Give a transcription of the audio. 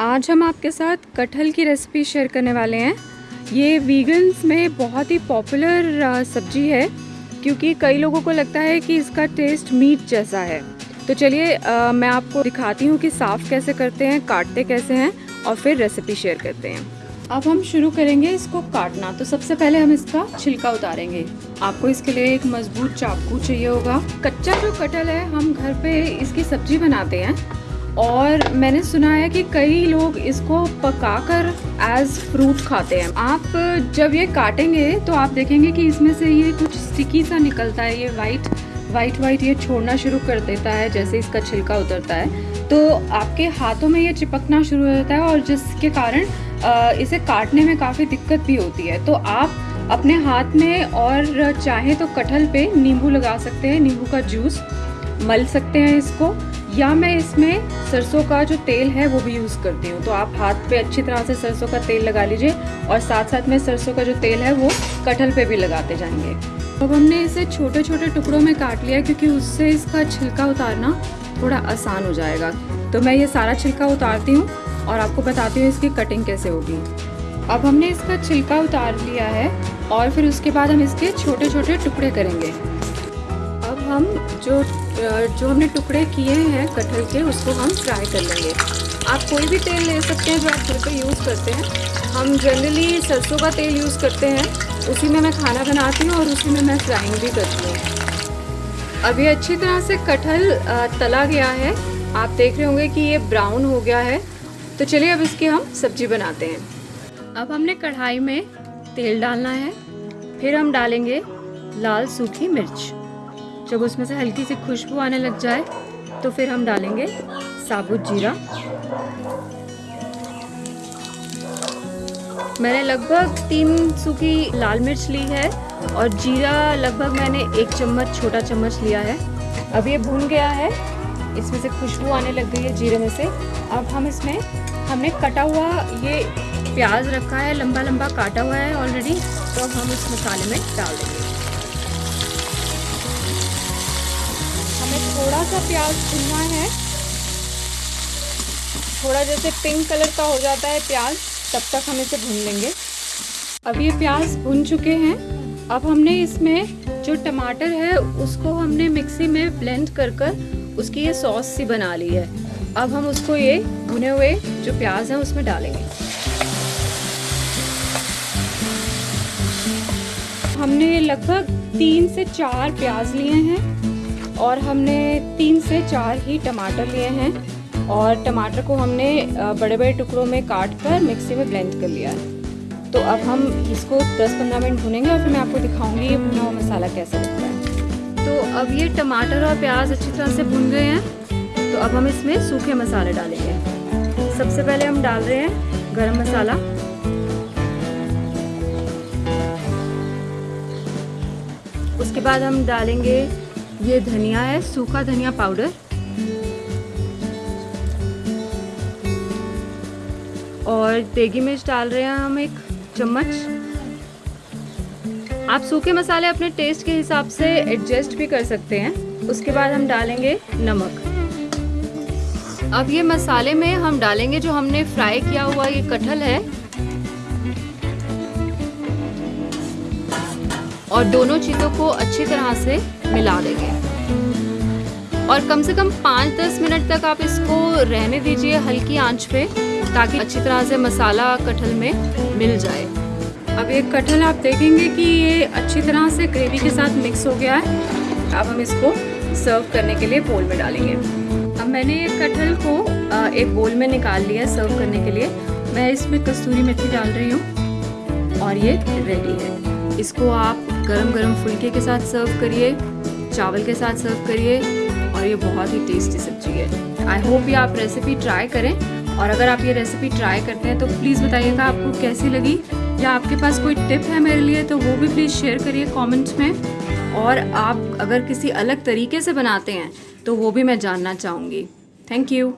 आज हम आपके साथ कटहल की रेसिपी शेयर करने वाले हैं। ये वीगन्स में बहुत ही पॉपुलर सब्ज़ी है, क्योंकि कई लोगों को लगता है कि इसका टेस्ट मीट जैसा है। तो चलिए मैं आपको दिखाती हूँ कि साफ़ कैसे करते हैं, काटते कैसे हैं, और फिर रेसिपी शेयर करते हैं। अब हम शुरू करेंगे इसको काटना। तो सबसे पहले हम इसका छिलका उतारेंगे। आपको इसके लिए एक मज़बूत चाकू चाहिए होगा। कच्चा जो कटहल है, हम घर पे इसकी सब्ज़ी बनाते हैं। और मैंने सुना है कि कई लोग इसको पकाकर एज फ्रूट खाते हैं। आप जब ये काटेंगे तो आप देखेंगे कि इसमें से ये कुछ स्टिकी सा निकलता है, ये वाइट वाइट वाइट ये छोड़ना शुरू कर देता है, जैसे इसका छिलका उतरता है। तो आपके हाथों में ये चिपकना शुरू हो जाता है और जिसके कारण इसे काटने में काफ़ी दिक्कत भी होती है। तो आप अपने हाथ में और चाहे तो कटहल पे नींबू लगा सकते हैं, नींबू का जूस, मल सकते हैं इसको। या मैं इसमें सरसों का जो तेल है वो भी यूज़ करती हूँ। तो आप हाथ पे अच्छी तरह से सरसों का तेल लगा लीजिए और साथ साथ में सरसों का जो तेल है वो कटहल पे भी लगाते जाएँगे। अब हमने इसे छोटे छोटे टुकड़ों में काट लिया क्योंकि उससे इसका छिलका उतारना थोड़ा आसान हो जाएगा। तो मैं ये सारा छिलका उतारती हूँ और आपको बताती हूँ इसकी कटिंग कैसे होगी। अब हमने इसका छिलका उतार लिया है और फिर उसके बाद हम इसके छोटे छोटे टुकड़े करेंगे। हम जो जो हमने टुकड़े किए हैं कटहल के, उसको हम फ्राई कर लेंगे। आप कोई भी तेल ले सकते हैं जो आप घर पे यूज़ करते हैं। हम जनरली सरसों का तेल यूज़ करते हैं। उसी में मैं खाना बनाती हूँ और उसी में मैं फ्राइंग भी करती हूँ। अभी अच्छी तरह से कटहल तला गया है। आप देख रहे होंगे कि ये ब्राउन हो गया है। तो चलिए अब इसकी हम सब्ज़ी बनाते हैं। अब हमने कढ़ाई में तेल डालना है। फिर हम डालेंगे लाल सूखी मिर्च। जब उसमें से हल्की सी खुशबू आने लग जाए तो फिर हम डालेंगे साबुत जीरा। मैंने लगभग तीन सूखी लाल मिर्च ली है और जीरा लगभग मैंने एक चम्मच, छोटा चम्मच लिया है। अब ये भून गया है। इसमें से खुशबू आने लग गई है जीरे में से। अब हम इसमें, हमने कटा हुआ ये प्याज रखा है लंबा लंबा काटा हुआ है ऑलरेडी तो अब हम इस मसाले में डाल देंगे थोड़ा सा प्याज भुनना है। थोड़ा जैसे पिंक कलर का हो जाता है प्याज, तब तक हम इसे भून लेंगे। अब ये प्याज भुन चुके हैं। अब हमने इसमें जो टमाटर है, उसको हमने मिक्सी में ब्लेंड कर कर उसकी ये सॉस सी बना ली है। अब हम उसको ये भुने हुए जो प्याज है, उसमें डालेंगे। हमने लगभग तीन से चार प्याज लिए हैं। और हमने तीन से चार ही टमाटर लिए हैं और टमाटर को हमने बड़े बड़े टुकड़ों में काट कर मिक्सी में ब्लेंड कर लिया है। तो अब हम इसको 10-15 मिनट भुनेंगे और फिर मैं आपको दिखाऊँगी ये भुना हुआ मसाला कैसा लगता है। तो अब ये टमाटर और प्याज अच्छी तरह से भुन गए हैं। तो अब हम इसमें सूखे मसाले डालेंगे। सबसे पहले हम डाल रहे हैं गरम मसाला। उसके बाद हम डालेंगे ये धनिया है, सूखा धनिया पाउडर। और देगी मिर्च डाल रहे हैं हम एक चम्मच। आप सूखे मसाले अपने टेस्ट के हिसाब से एडजस्ट भी कर सकते हैं। उसके बाद हम डालेंगे नमक। अब ये मसाले में हम डालेंगे जो हमने फ्राई किया हुआ, ये कटहल है। और दोनों चीज़ों को अच्छी तरह से मिला देंगे। और कम से कम पाँच दस मिनट तक आप इसको रहने दीजिए हल्की आँच पे, ताकि अच्छी तरह से मसाला कटहल में मिल जाए। अब ये कटहल आप देखेंगे कि ये अच्छी तरह से ग्रेवी के साथ मिक्स हो गया है। अब हम इसको सर्व करने के लिए बोल में डालेंगे। अब मैंने ये कटहल को एक बोल में निकाल लिया सर्व करने के लिए। मैं इसमें कस्तूरी मेथी डाल रही हूँ और ये रेडी है। इसको आप गरम गरम फुलके के साथ सर्व करिए, चावल के साथ सर्व करिए, और ये बहुत ही टेस्टी सब्ज़ी है। आई होप ये आप रेसिपी ट्राई करें, और अगर आप ये रेसिपी ट्राई करते हैं तो प्लीज़ बताइएगा आपको कैसी लगी? या आपके पास कोई टिप है मेरे लिए तो वो भी प्लीज़ शेयर करिए कमेंट्स में। और आप अगर किसी अलग तरीके से बनाते हैं तो वो भी मैं जानना चाहूँगी। Thank you